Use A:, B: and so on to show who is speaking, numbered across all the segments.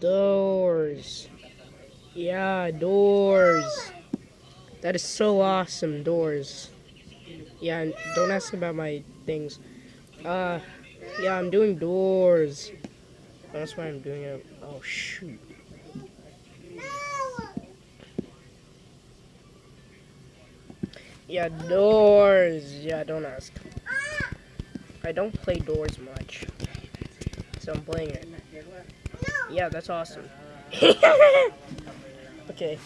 A: Doors. Yeah, doors. That is so awesome, doors. Yeah, don't ask about my things. Uh, yeah, I'm doing doors. That's why I'm doing it. Oh, shoot. Yeah, doors. Yeah, don't ask. I don't play doors much. So I'm playing it. Yeah, that's awesome. okay.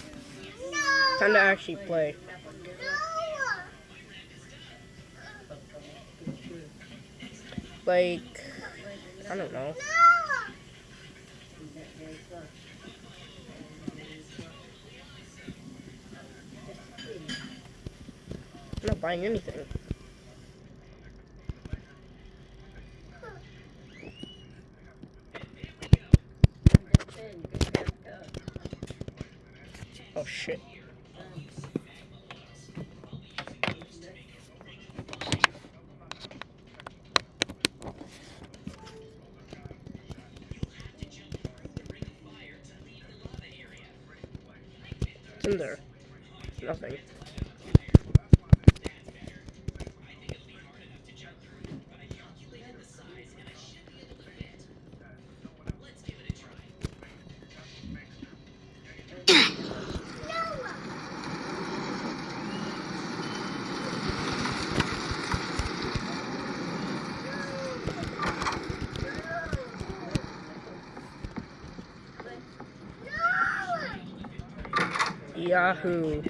A: Time to actually play. Like, I don't know. I'm not buying anything. In there. Yahoo.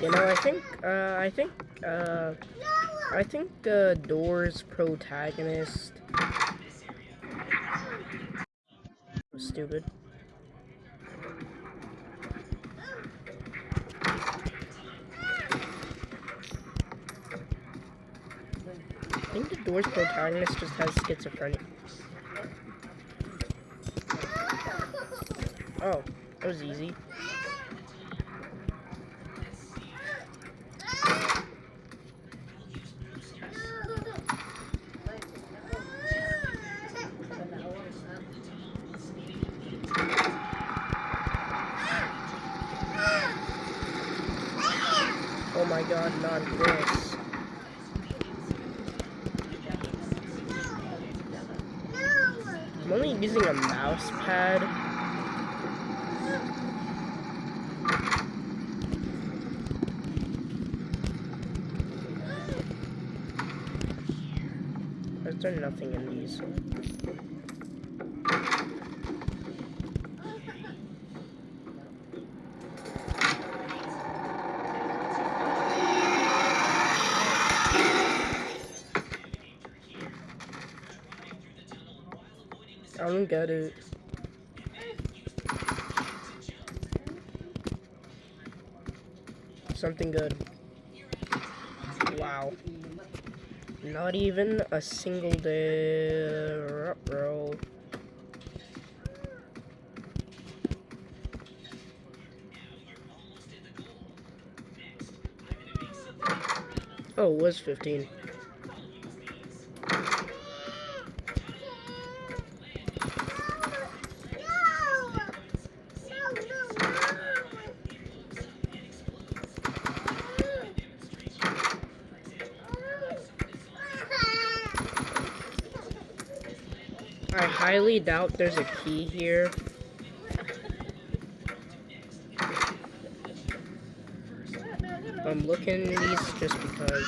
A: You know, I think, uh, I think, uh, I think the Doors protagonist stupid. I think the Doors protagonist just has schizophrenia. Oh, that was easy. Oh my god, not this. I'm using a mouse pad. Is there nothing in these? Don't get it. Something good. Wow. Not even a single day roll. Oh, it was 15. I highly doubt there's a key here. I'm looking at these just because.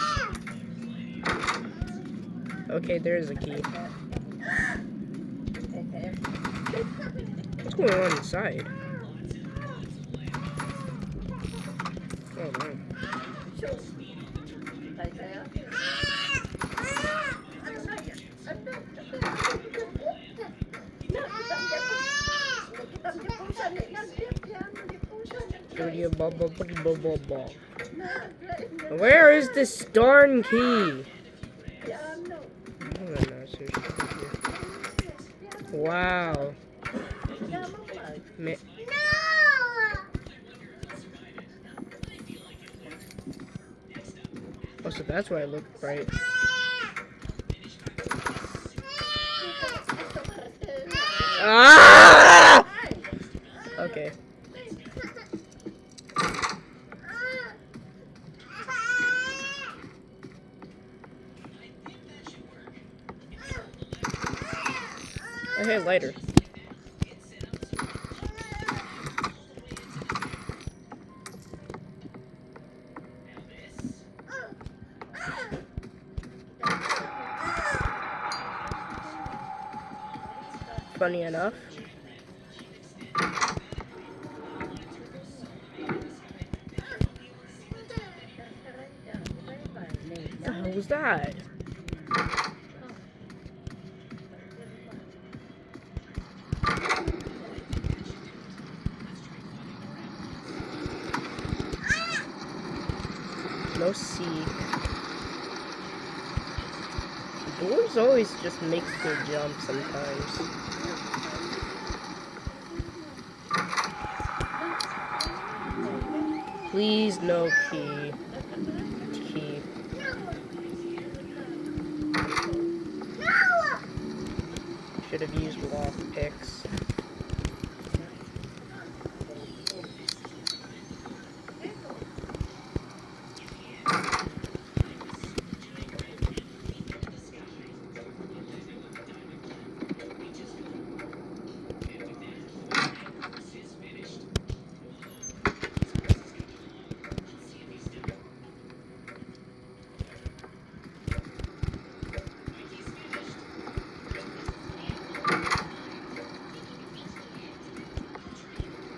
A: Okay, there is a key. What's going on inside? Oh no. Where is this darn key? Wow. Ma Oh, so that's why I look bright. Ah! Lighter. Funny enough. What the hell was that? No seek. Doors always just makes me jump sometimes. Please no key. Key. Should have used lock picks.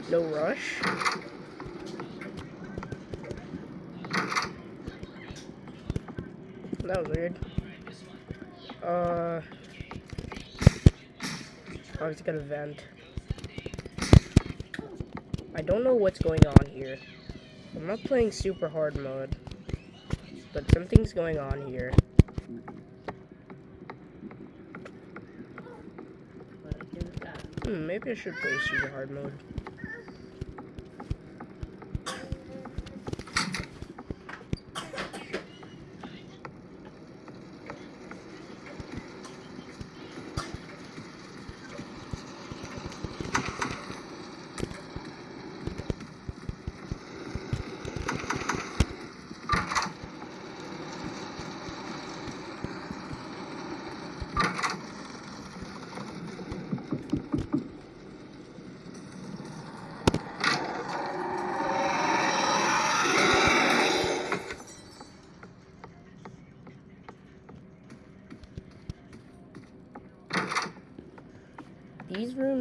A: No rush. That was weird. Uh, I was gonna vent. I don't know what's going on here. I'm not playing super hard mode, but something's going on here. Hmm, maybe I should play super hard mode.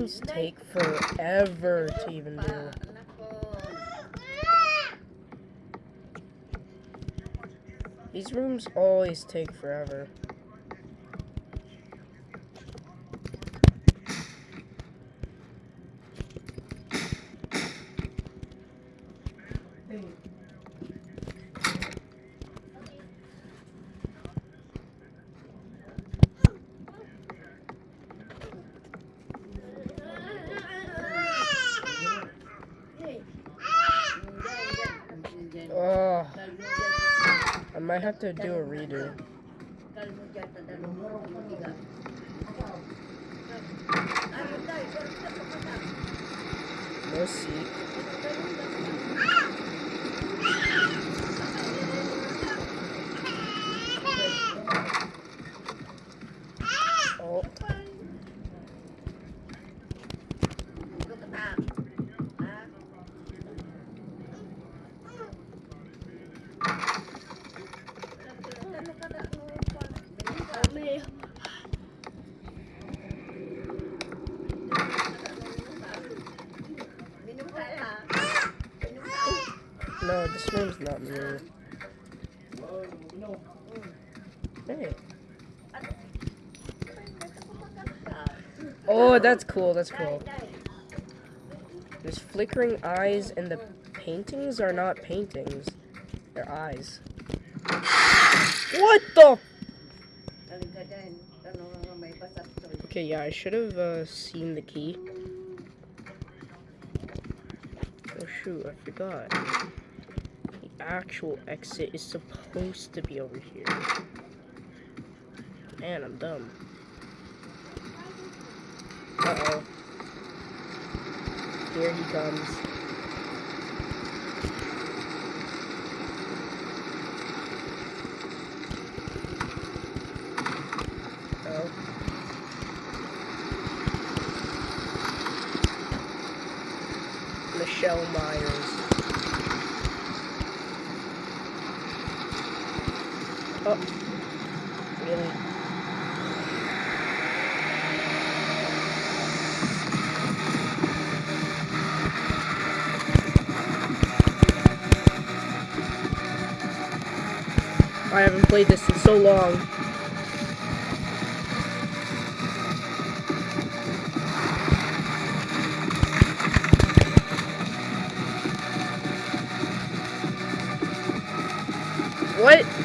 A: These take forever to even do. These rooms always take forever. Oh, I might have to do a redo. No seat. Oh, no, not. Hey. Oh, that's cool, that's cool. There's flickering eyes, and the paintings are not paintings. They're eyes. What the? Okay, yeah, I should have uh, seen the key. Oh shoot, I forgot. Actual exit is supposed to be over here. Man, I'm dumb. Uh-oh. Here he comes. Oh. Really? I haven't played this in so long. What?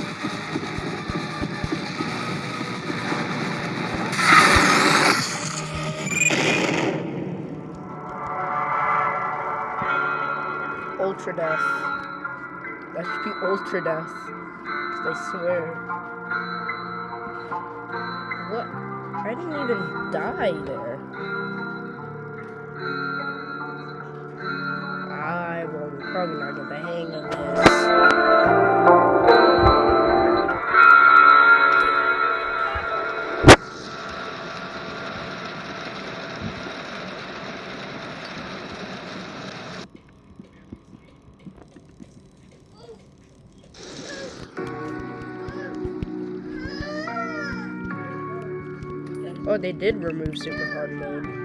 A: Death. That should be ultra death. Cause I swear. What? I didn't even die there. I will probably not get the hang of this. Oh, they did remove super hard mode.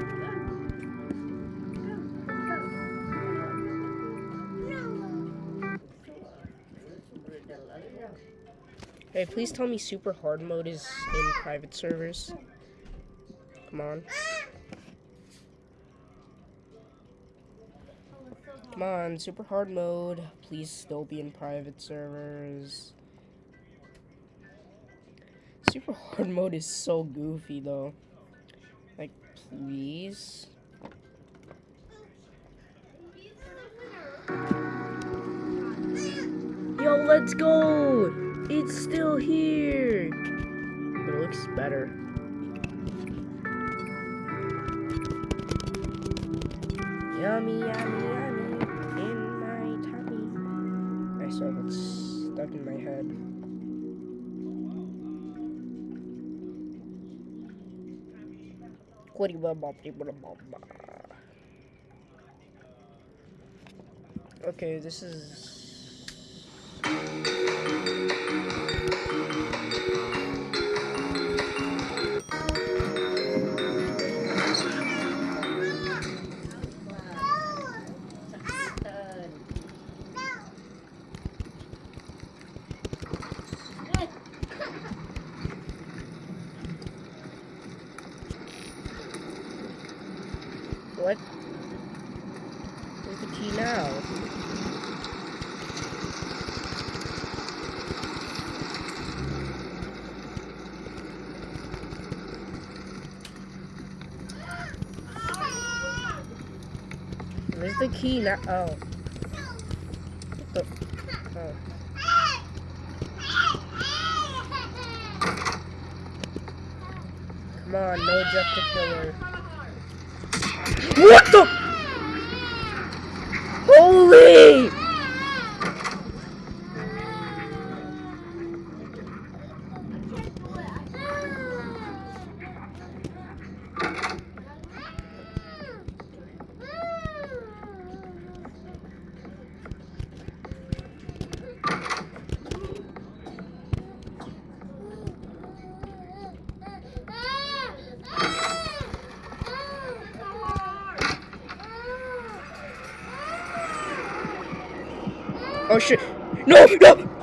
A: Hey, please tell me super hard mode is in private servers. Come on. Come on, super hard mode. Please still be in private servers. Super hard mode is so goofy though. Like, please. Yo, let's go! It's still here! But it looks better. Yummy, yummy, yummy in my tummy. I saw that's stuck in my head. Okay, this is. Where's the key now? Oh. The? Oh. Come on, no Jeff the Killer. What the? Holy! Oh shit! No! No!